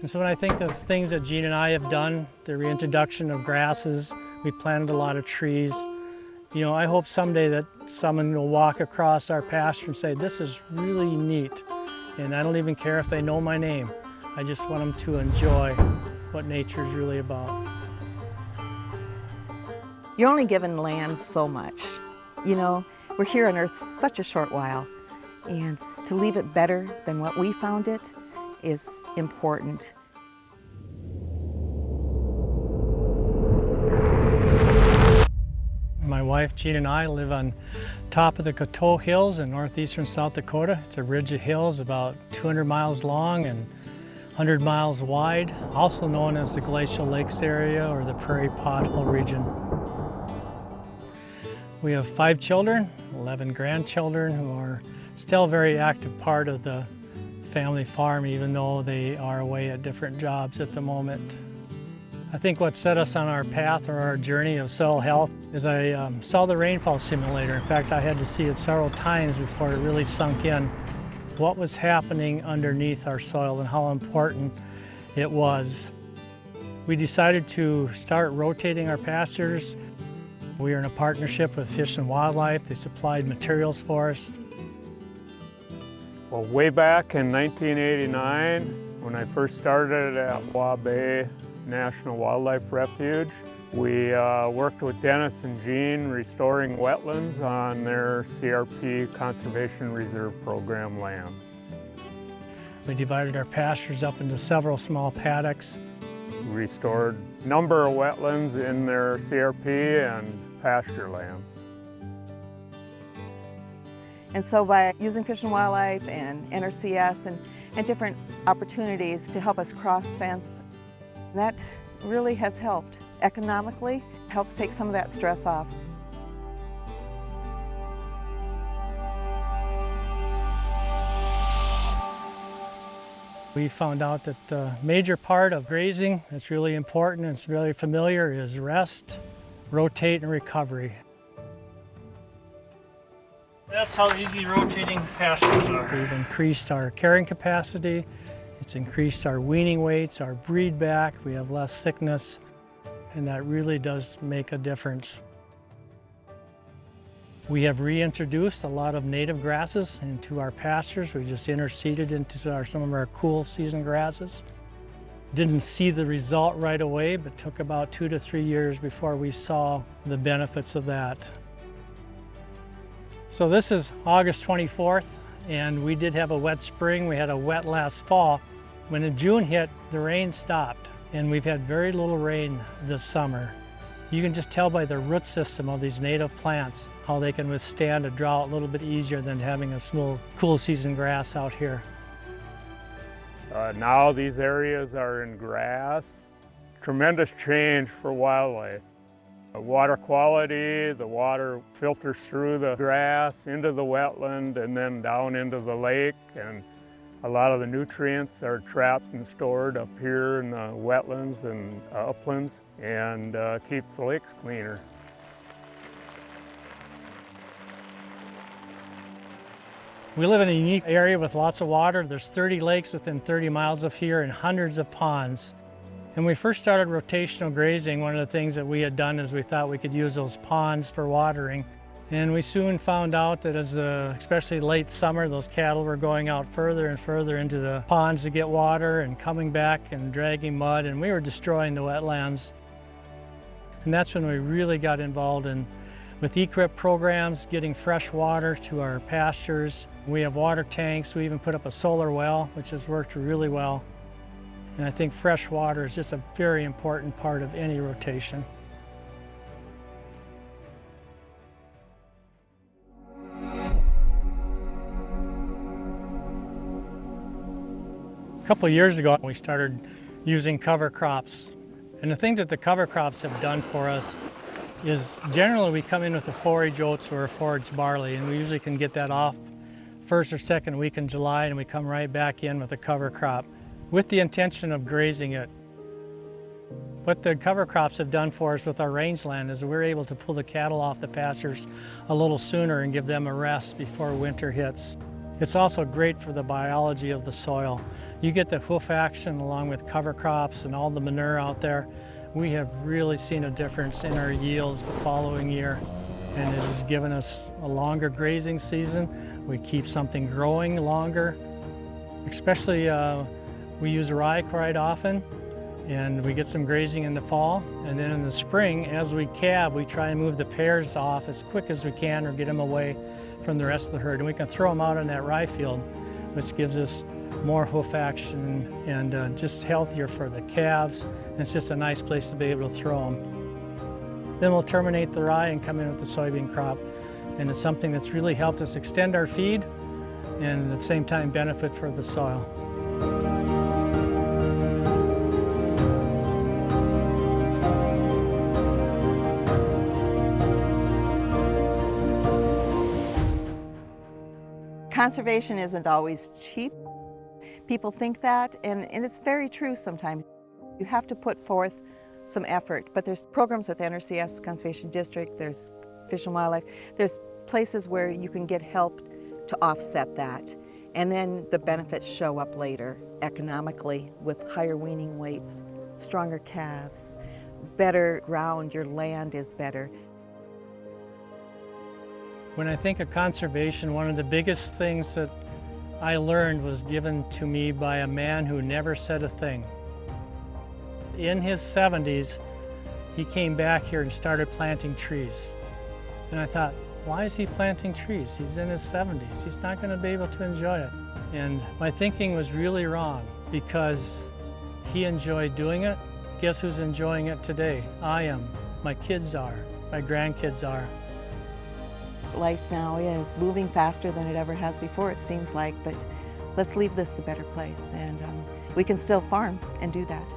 And so when I think of things that Jean and I have done, the reintroduction of grasses, we planted a lot of trees. You know, I hope someday that someone will walk across our pasture and say, this is really neat. And I don't even care if they know my name. I just want them to enjoy what nature is really about. You're only given land so much. You know, we're here on earth such a short while. And to leave it better than what we found it is important. My wife Jean and I live on top of the Coteau Hills in northeastern South Dakota. It's a ridge of hills about 200 miles long and 100 miles wide, also known as the Glacial Lakes area or the Prairie Pothole region. We have five children, 11 grandchildren who are still a very active part of the family farm even though they are away at different jobs at the moment. I think what set us on our path or our journey of soil health is I um, saw the rainfall simulator. In fact, I had to see it several times before it really sunk in what was happening underneath our soil and how important it was. We decided to start rotating our pastures. We are in a partnership with Fish and Wildlife. They supplied materials for us. Well, way back in 1989, when I first started at Waubay National Wildlife Refuge, we uh, worked with Dennis and Jean restoring wetlands on their CRP Conservation Reserve Program land. We divided our pastures up into several small paddocks. Restored a number of wetlands in their CRP and pasture lands. And so by using Fish and Wildlife and NRCS and, and different opportunities to help us cross fence, that really has helped economically, helps take some of that stress off. We found out that the major part of grazing that's really important and it's really familiar is rest, rotate, and recovery. That's how easy rotating pastures are. We've increased our carrying capacity, it's increased our weaning weights, our breed back, we have less sickness, and that really does make a difference. We have reintroduced a lot of native grasses into our pastures. We just interseeded into our, some of our cool season grasses. Didn't see the result right away, but took about two to three years before we saw the benefits of that. So this is August 24th, and we did have a wet spring. We had a wet last fall. When June hit, the rain stopped, and we've had very little rain this summer. You can just tell by the root system of these native plants how they can withstand a drought a little bit easier than having a small cool season grass out here. Uh, now these areas are in grass. Tremendous change for wildlife. The water quality, the water filters through the grass into the wetland and then down into the lake and a lot of the nutrients are trapped and stored up here in the wetlands and uplands and uh, keeps the lakes cleaner. We live in a unique area with lots of water. There's 30 lakes within 30 miles of here and hundreds of ponds. When we first started rotational grazing, one of the things that we had done is we thought we could use those ponds for watering. And we soon found out that as uh, especially late summer, those cattle were going out further and further into the ponds to get water and coming back and dragging mud, and we were destroying the wetlands. And that's when we really got involved in with EQIP programs, getting fresh water to our pastures. We have water tanks. We even put up a solar well, which has worked really well. And I think fresh water is just a very important part of any rotation. A couple years ago, we started using cover crops. And the things that the cover crops have done for us is generally we come in with a forage oats or a forage barley, and we usually can get that off first or second week in July, and we come right back in with a cover crop with the intention of grazing it. What the cover crops have done for us with our rangeland is we're able to pull the cattle off the pastures a little sooner and give them a rest before winter hits. It's also great for the biology of the soil. You get the hoof action along with cover crops and all the manure out there. We have really seen a difference in our yields the following year and it has given us a longer grazing season. We keep something growing longer, especially uh, we use rye quite often and we get some grazing in the fall. And then in the spring, as we calve, we try and move the pairs off as quick as we can or get them away from the rest of the herd. And we can throw them out on that rye field, which gives us more hoof action and uh, just healthier for the calves. And it's just a nice place to be able to throw them. Then we'll terminate the rye and come in with the soybean crop. And it's something that's really helped us extend our feed and at the same time benefit for the soil. Conservation isn't always cheap. People think that, and, and it's very true sometimes. You have to put forth some effort, but there's programs with NRCS Conservation District, there's Fish and Wildlife, there's places where you can get help to offset that. And then the benefits show up later economically with higher weaning weights, stronger calves, better ground, your land is better. When I think of conservation, one of the biggest things that I learned was given to me by a man who never said a thing. In his 70s, he came back here and started planting trees. And I thought, why is he planting trees? He's in his 70s. He's not going to be able to enjoy it. And my thinking was really wrong because he enjoyed doing it. Guess who's enjoying it today? I am. My kids are. My grandkids are. Life now is moving faster than it ever has before, it seems like, but let's leave this a better place and um, we can still farm and do that.